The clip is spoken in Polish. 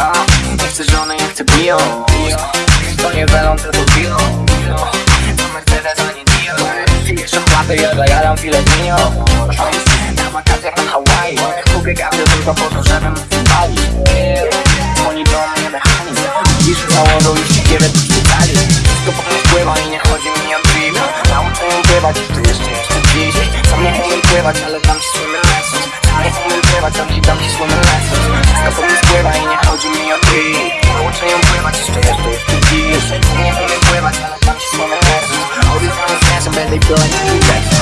A, nie chcę żony, ja chcę bio. To nie welon, tylko bio. To Mercedes, a nie Dio. Pijesz opłatę, ja zajaram filetnio Na wakacjach na Hawaii. Kupię gazę tylko po to, żebym wybali Dzwoni do mnie mechanizm Piszę założył już siekierę do szpitali Wszystko po mnie wpływa i nie chodzi mi o drip Nauczę ją pływać, to jeszcze jeszcze dziś Sam nie umiem pływać, ale and they feel like